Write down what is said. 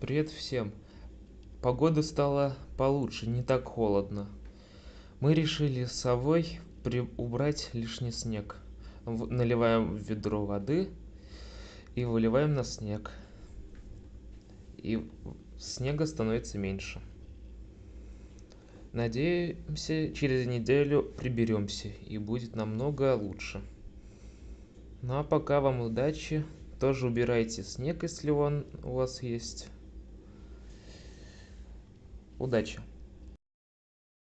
Привет всем! Погода стала получше, не так холодно. Мы решили с совой при... убрать лишний снег. В- Наливаем в ведро воды и выливаем на снег. И снега становится меньше. Надеемся, через неделю приберемся и будет намного лучше. Ну а пока вам удачи. Тоже убирайте снег, если он у вас есть. Удачи!